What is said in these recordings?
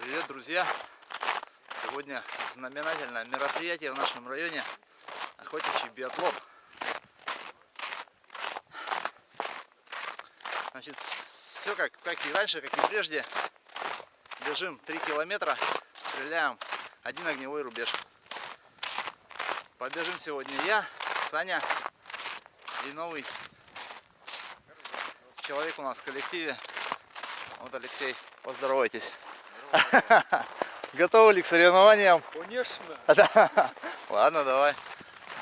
Привет, друзья! Сегодня знаменательное мероприятие в нашем районе охотничий биатлон. Значит, все как, как и раньше, как и прежде. Бежим 3 километра, стреляем один огневой рубеж. Побежим сегодня я, Саня и новый человек у нас в коллективе. Вот Алексей, поздоровайтесь. Готовы ли к соревнованиям? Конечно. Ладно, давай.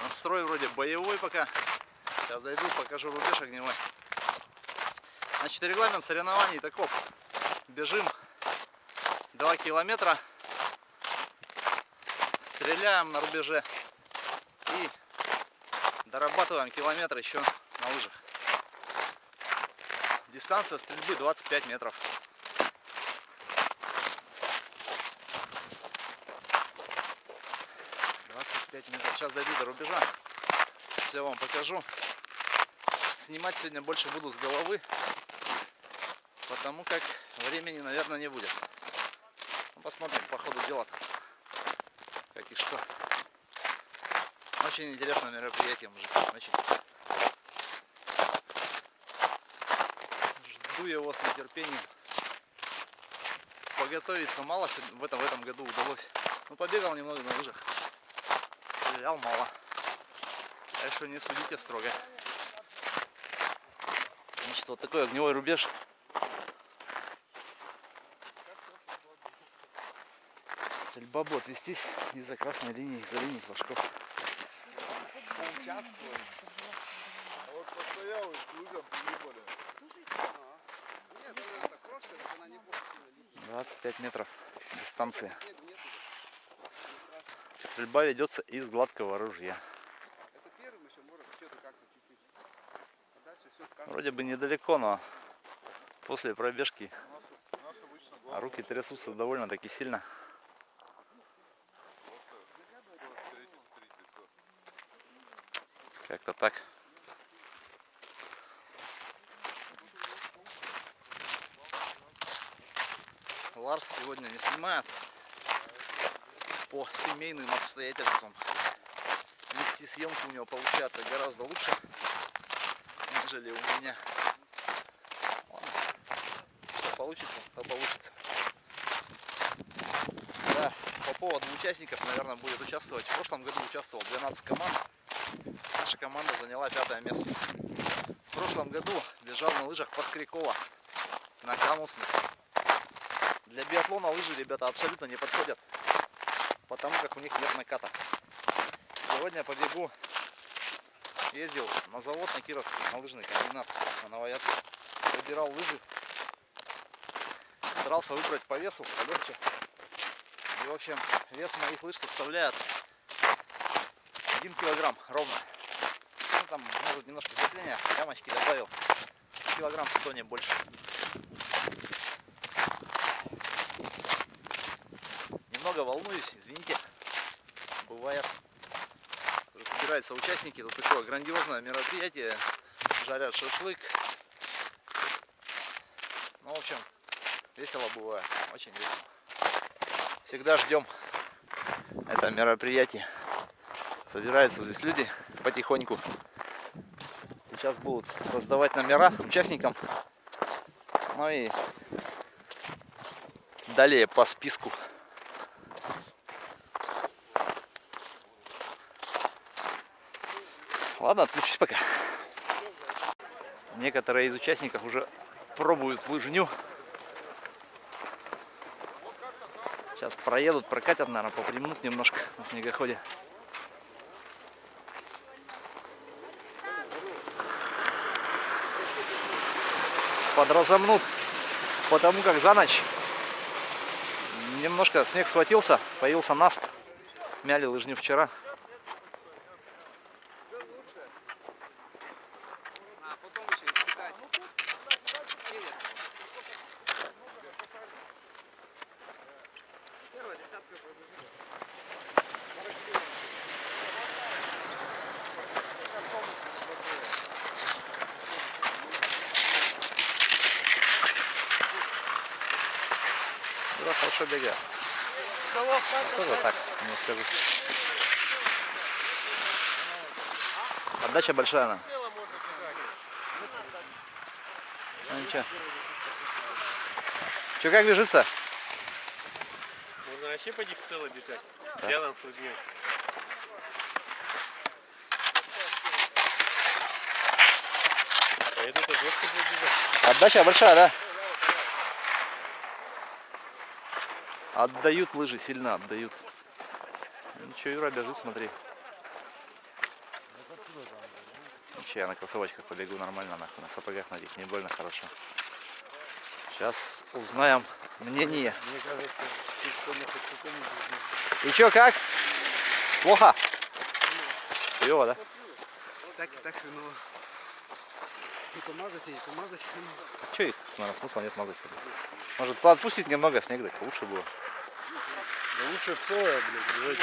Настрой вроде боевой пока. Сейчас зайду, покажу рубеж огневой. Значит, регламент соревнований таков. Бежим 2 километра. Стреляем на рубеже. И дорабатываем километр еще на лыжах. Дистанция стрельбы 25 метров. метров. Сейчас дойду до рубежа. Все вам покажу. Снимать сегодня больше буду с головы, потому как времени, наверное, не будет. Ну, посмотрим по ходу дела, как и что. Очень интересное мероприятие, мужик. Очень. Жду его с нетерпением. Поготовиться мало в этом, в этом году удалось. Ну, побегал немного на лыжах стрелял мало. Так что не судите строго. Значит, вот такой огневой рубеж. Стрельба будет вестись из-за красной линии, из-за линии флажков. Вот постоял и к лыжам приебали. 25 метров дистанция. Стрельба ведется из гладкого ружья. Вроде бы недалеко, но после пробежки а руки трясутся довольно-таки сильно. Как-то так. Ларс сегодня не снимает по семейным обстоятельствам. Вести съемку у него получается гораздо лучше, нежели у меня. Что получится, то получится. Да, по поводу участников, наверное, будет участвовать. В прошлом году участвовал 12 команд. Наша команда заняла пятое место. В прошлом году бежал на лыжах по Скрикова на Камусных. Для биатлона лыжи, ребята, абсолютно не подходят потому как у них нет наката. Сегодня побегу, ездил на завод на Кировский, на лыжный комбинат на Новояцке. Выбирал лыжи, старался выбрать по весу, полегче. И в общем, вес моих лыж составляет 1 килограмм ровно. Ну, там может немножко крепления, ямочки добавил. Килограмм 100 не больше. Немного волнуюсь, извините. Бывает. Собираются участники, тут такое грандиозное мероприятие. Жарят шашлык. Ну, в общем, весело бывает. Очень весело. Всегда ждем это мероприятие. Собираются здесь люди потихоньку. Сейчас будут раздавать номера участникам. Ну и далее по списку Ладно, отключусь пока. Некоторые из участников уже пробуют лыжню. Сейчас проедут, прокатят, наверное, попримнут немножко на снегоходе. Подразомнут, потому как за ночь немножко снег схватился, появился наст. Мяли лыжню вчера. Да, хорошо бегает. А тоже так, не скажу. Отдача большая она. Ну ничего. Че, как бежится? Вообще поди в цело бежать. Да. Рядом с людьми. Это жестко будет бежать. Отдача большая, да? Отдают лыжи, сильно отдают. Ничего, Юра бежит, смотри. Ничего, я на кроссовочках побегу нормально, нахуй, на сапогах на не больно хорошо. Сейчас узнаем мнение. Мне кажется, И чё, как? Плохо? Хуёво, да? Так так хреново. И помазать, и помазать хреново. Чё их, наверное, смысла нет мазать. Может, подпустить немного снег, так лучше было. Да лучше целое, блядь, бежать.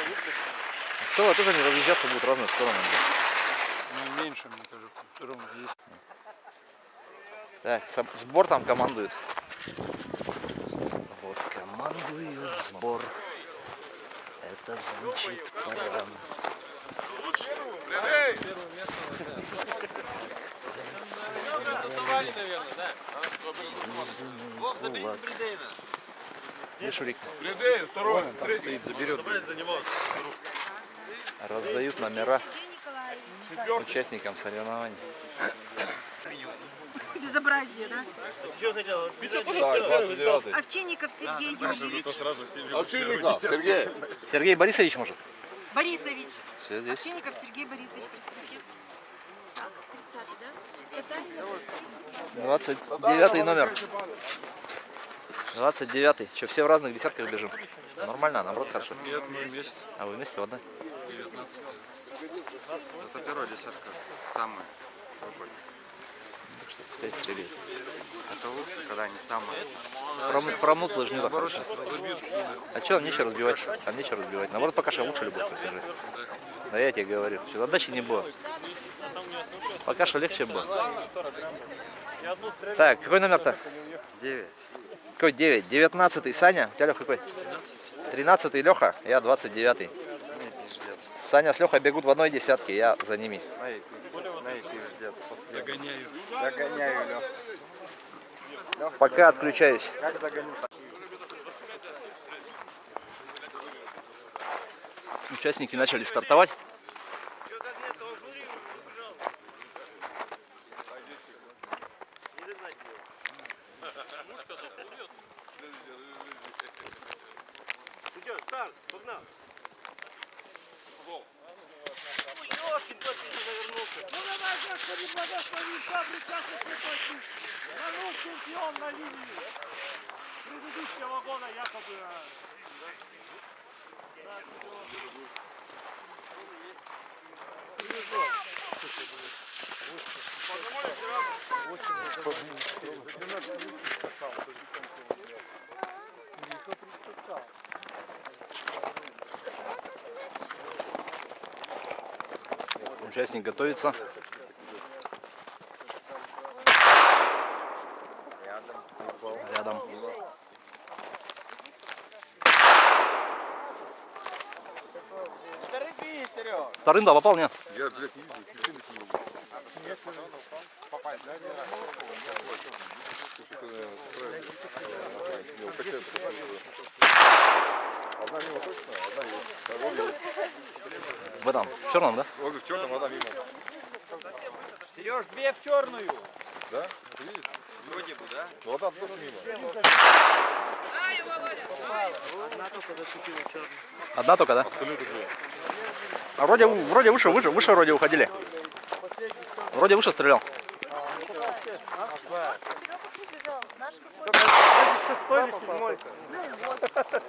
Целое тоже не разъезжаться будут в разные стороны. блин. Ну, меньше, мне кажется. Все равно есть. Так, сбор там командует. Вот командует сбор. Это значит пора. Где Шурик? Придей, второй, Стоит, заберет. Раздают номера участникам соревнований. Безобразие, да? Хотел? Бежать Овчинников Сергей Юрьевич, Овчинников, Сергей. Сергей Борисович, может? Борисович. Все здесь. Овчинников Сергей Борисович, простите. Так, 30 да? 29 номер. 29. Что, все в разных десятках бежим? Нормально, наоборот, хорошо. Нет, мы вместе. А вы вместе в одной? 19 Это первая десятка, самая. Пускай стрелец. Это лучше, когда они самые. Разобьют, что ли. А что, нам нечего разбивать? Там нечего разбивать. Наоборот, пока что лучше любовь бежит. Да я тебе говорю. Что отдачи не было. Пока что легче было. Так, какой номер-то? Девять. Какой 9? 19 Саня. У тебя Лех какой? 13 Леха, я 29 Не пиздец. Саня с Лехой бегут в одной десятке, я за ними. На и пи- на и пиздец. После. Догоняю. Лех. Пока отключаюсь. Как догоню? Участники начали стартовать. Вернул чемпион на линии. Предыдущего года якобы. да. Участник готовится. Рядом. Вторым, да, попал, нет? Я, блядь, не вижу, не могу. Одна мимо точно, одна есть. Да, Вове есть. В этом, в черном, да? В черном, одна мимо. Сереж, две в черную. Да? Видишь? Вроде бы, да? Ну, одна тоже мимо. Одна только, да? Остальные тоже. А вроде, вроде выше, выше, выше вроде уходили. Вроде выше стрелял. Шестой или седьмой?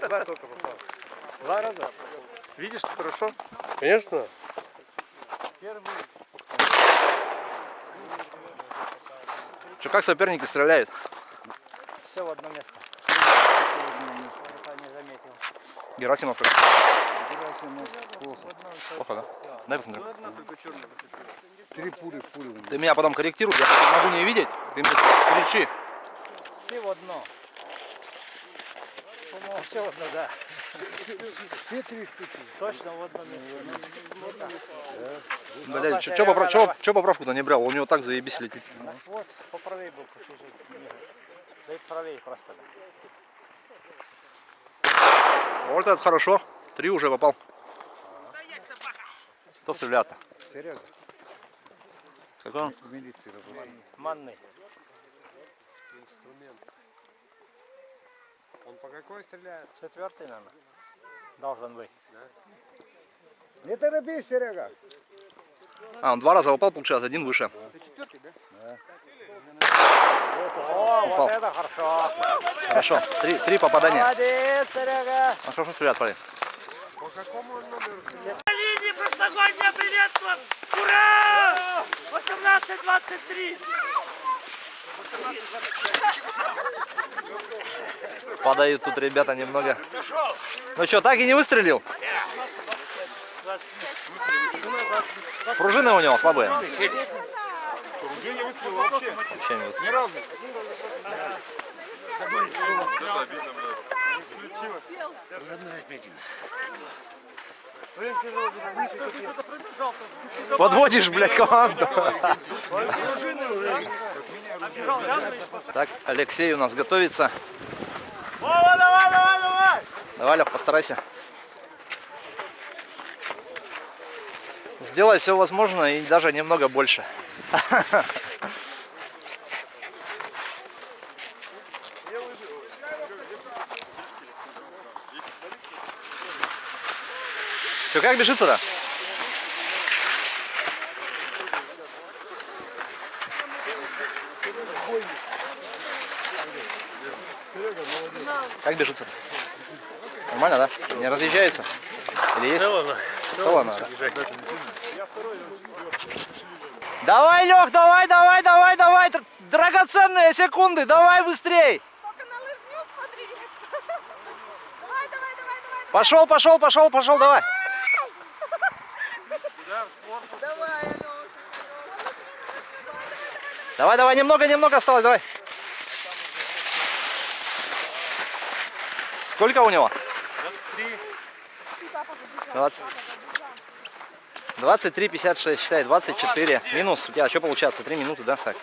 Два только попал. Два раза? Видишь, хорошо? Конечно. Что, как соперники стреляют? Все в одно место. не заметил. Герасимов Плохо, да? Дай посмотрю. Три пули в пулю. Ты меня потом корректируй, я могу не видеть. Ты мне кричи. Все в одно. Все одно, да. Точно в одном месте. Блядь, чё, чё, поправ- чё- чё поправку-то не брал? У него так заебись летит. Вот, поправей был чужой. Да и правее просто. Вот это хорошо. Три уже попал. Кто стреляет? Серега, Какой он? в милицию работает. Манный. Он по какой стреляет? Четвертый, наверное. Должен быть. Не торопись, Серега. А, он два раза попал, получается, один выше. Ты четвертый, да? О, Попал. вот это хорошо. Хорошо. Три, три попадания. Молодец, Серега. Хорошо стреляет, парень. Какому он номеру? Линии прошлогоднее приветствуем! Ура! 18-23! Падают тут ребята немного. Ну что, так и не выстрелил? Пружины у него слабые. Уже не выстрелил вообще. Вообще не выстрелил. Ни разу. Подводишь, блядь, команду. Так, Алексей у нас готовится. Вова, давай, давай, давай! Давай, Лех, постарайся. Сделай все возможное и даже немного больше. как бежится-то? Как бежится? Нормально, да? Не разъезжаются? Или есть? Целано, да? Давай, Лех, давай, давай, давай, давай! Др- Драгоценные секунды, давай быстрей! Только на лыжню смотри. Давай, давай, давай, давай. Пошел, пошел, пошел, пошел, давай! Давай, Давай, давай, немного, немного осталось, давай. Сколько у него? 20. 23, 56, считай, 24. Минус. У тебя что получается? 3 минуты, да? Так.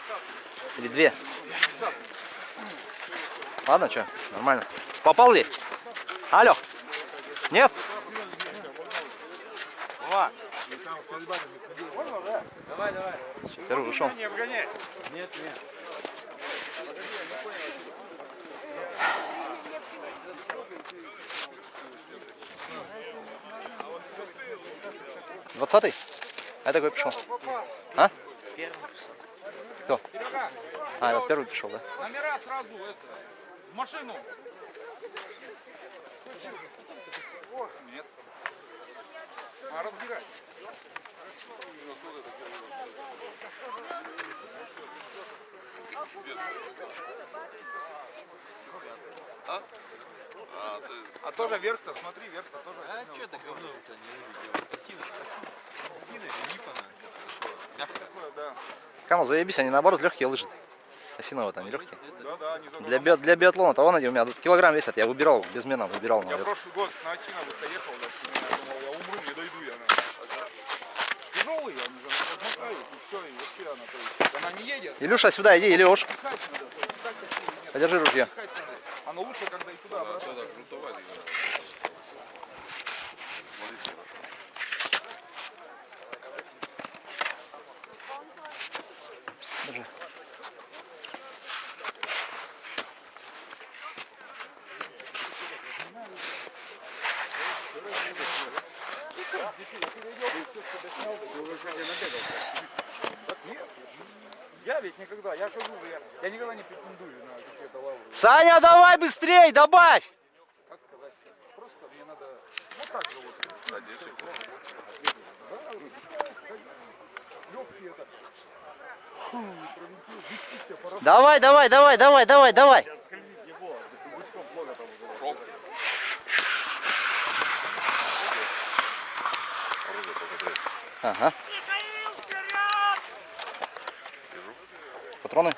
Или 2. Ладно, что? Нормально. Попал ли? Алло. Нет? Первый ушел. Не обгоняй. Двадцатый? А это какой пришел? А? Кто? А, это первый пришел, да? Номера сразу это. В машину. Нет. А, разбирай. А тоже вверх-то, смотри, вверх-то тоже. А что ты говно-то не увидел? Осина, осина, осина, липана. Такое, да. Кому заебись, они наоборот легкие лыжи. Осиновые там не легкие. Да, да, они Для, био- для биатлона того они у меня килограмм весят. Я выбирал, безмена выбирал на Я прошлый год на Осиновых ехал, да, я думал, я умру, не дойду я. Тяжелые они же, размотает, и все, и вообще она, то есть, она не едет, Илюша, сюда иди, Илюш. Подержи ружье. Оно лучше, когда и туда, обратно. Я ведь никогда, я хожу, я, я никогда не претендую на какие-то лавры. Саня, давай быстрей, добавь! Как сказать? Просто мне надо, вот так же вот. Это. Пролетел, дички все, пора. Давай, давай, давай, давай, давай, давай. Ага. Патроны?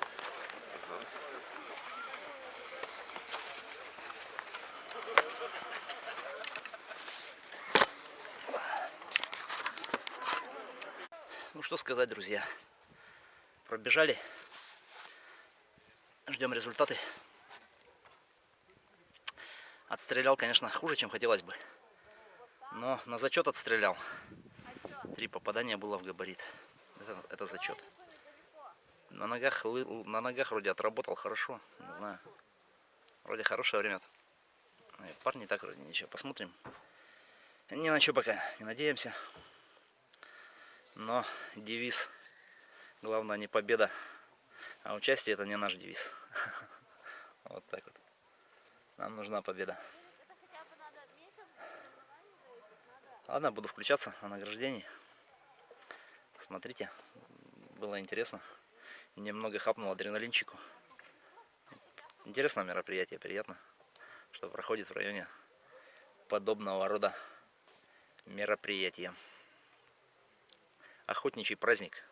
Ну что сказать, друзья. Пробежали. Ждем результаты. Отстрелял, конечно, хуже, чем хотелось бы. Но на зачет отстрелял. Три попадания было в габарит. Это, это зачет. На ногах, на ногах вроде отработал хорошо. Не знаю. Вроде хорошее время. Парни так вроде ничего. Посмотрим. Ни на что пока не надеемся. Но девиз. Главное не победа, а участие это не наш девиз. Вот так вот. Нам нужна победа. Ладно, буду включаться на награждении. Смотрите, было интересно. Немного хапнул адреналинчику. Интересное мероприятие, приятно, что проходит в районе подобного рода мероприятия. Охотничий праздник,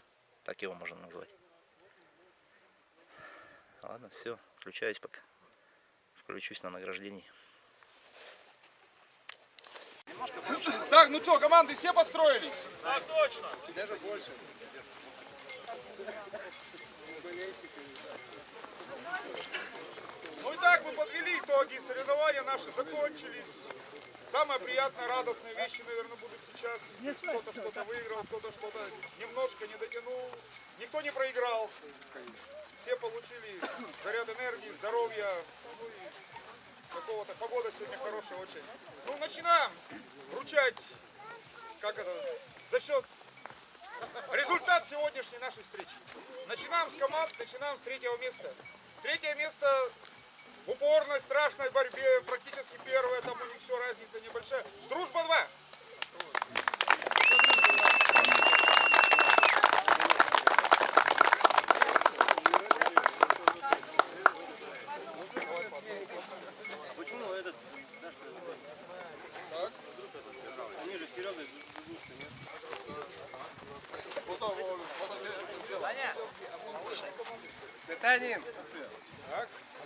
так его можно назвать. Ладно, все, включаюсь пока. Включусь на награждении. Так, ну что, команды все построились? Так точно. Ну и так мы подвели итоги, соревнования наши закончились. Самые приятные, радостные вещи, наверное, будут сейчас. Кто-то что-то выиграл, кто-то что-то немножко не дотянул. Никто не проиграл. Все получили заряд энергии, здоровья, ну и какого-то. Погода сегодня хорошая очень. Ну, начинаем вручать, как это, за счет результат сегодняшней нашей встречи. Начинаем с команд, начинаем с третьего места. Третье место в упорной, страшной борьбе, практически первое, там у них все разница небольшая. Дружба 2. Так,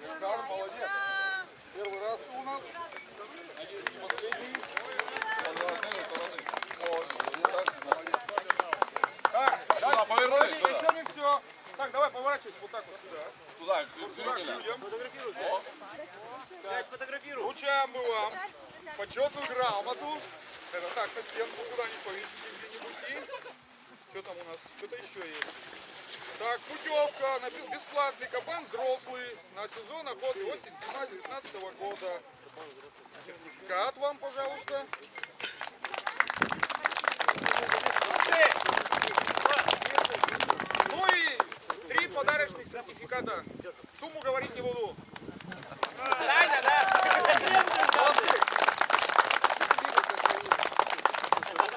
Александр, молодец. Первый раз у нас. Надеюсь, не последний. Так, дальше. повернулись, еще не все. Так, давай поворачивайся вот так вот сюда. Туда, Вот сюда к людям. Фотографируй. Вручаем мы вам почетную грамоту. Это так, на стенку куда-нибудь повесите где-нибудь. Что там у нас? Что-то еще есть. Так, путевка на бес- бесплатный кабан взрослый на сезон охоты осень 2019 года. Сертификат вам, пожалуйста. Ну и три подарочных сертификата. Сумму говорить не буду.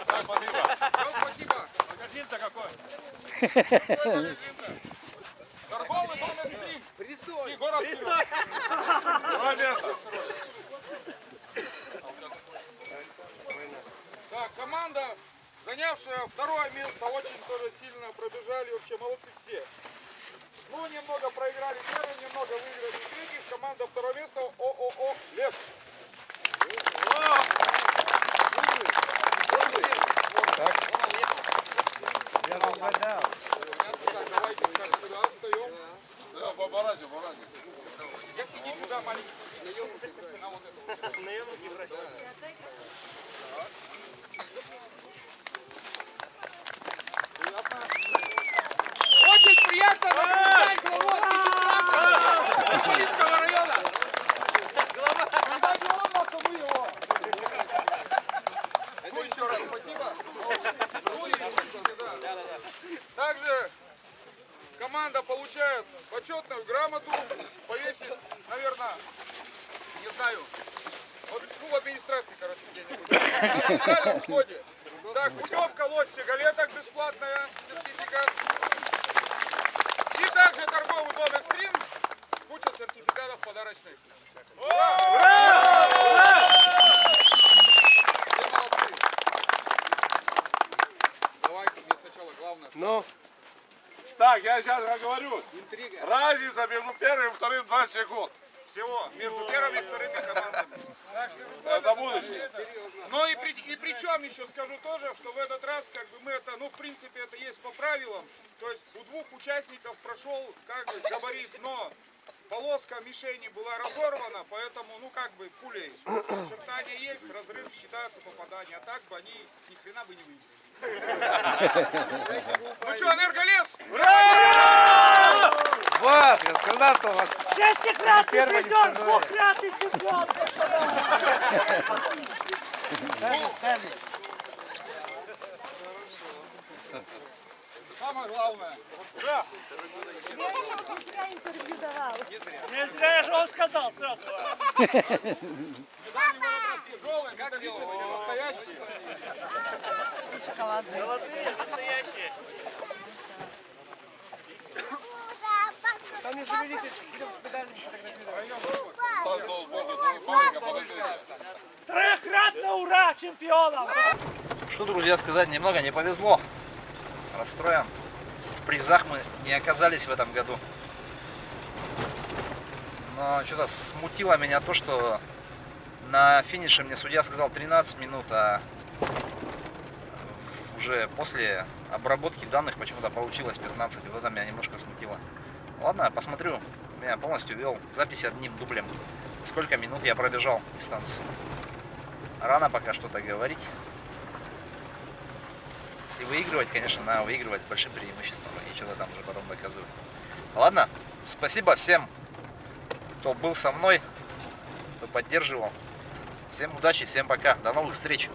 Так, спасибо. Всем спасибо. Магазин-то какой? Торговый дом экстрим. Пристой. Пристой. Так, команда, занявшая второе место, очень тоже сильно пробежали. Вообще молодцы все. Ну, немного проиграли первым, немного выиграли третьих. Команда второе место ООО «Лес». Угадал. Понятно, так, давайте так, сюда встаем. Да, поворачивай, поворачивай. Я иди сюда, маленький. На вот это. Очень приятно наблюдать главу администрации Полинского района. Когда не он нас, а мы его. Ну, еще раз спасибо. Ну, и, да. Также команда получает почетную грамоту, повесит, наверное, не знаю, вот, ну, в администрации, короче, где-нибудь. На центральном входе. Так, путевка лось сигалеток бесплатная, сертификат. И также торговый дом экстрим, куча сертификатов подарочных. Ура! Все молодцы. Давайте мне сначала главное. Ну, Так, я сейчас говорю. Разница между первым и вторым 20 секунд. Всего между первыми и вторыми командами. Так что Это будущее. Ну и, при, и причем еще скажу тоже, что в этот раз как бы мы это, ну в принципе это есть по правилам. То есть у двух участников прошел как бы габарит, но полоска мишени была разорвана, поэтому ну как бы пуля Чертания есть, разрыв считается попадание, а так бы они ни хрена бы не выиграли. Ну что, энерголес? Вот, когда-то у вас Шестикратный придет, двухкратный чемпион. Самое главное. Я интервью давал. Не зря я же вам сказал сразу. Металлический, настоящий. Золотые, настоящие. там. Стань сбоку своего фоника, подождите. Трехкратно ура чемпионам. Что, друзья, сказать, немного не повезло. Расстроен. В призах мы не оказались в этом году. Но что-то смутило меня то, что на финише мне судья сказал 13 минут, а уже после обработки данных почему-то получилось 15. Вот это меня немножко смутило. Ладно, посмотрю. Меня полностью вел запись одним дублем. Сколько минут я пробежал дистанцию. Рано пока что-то говорить. Если выигрывать, конечно, надо выигрывать с большим преимуществом и что-то там уже потом доказывать. Ладно, спасибо всем, кто был со мной, кто поддерживал. Всем удачи, всем пока, до новых встреч.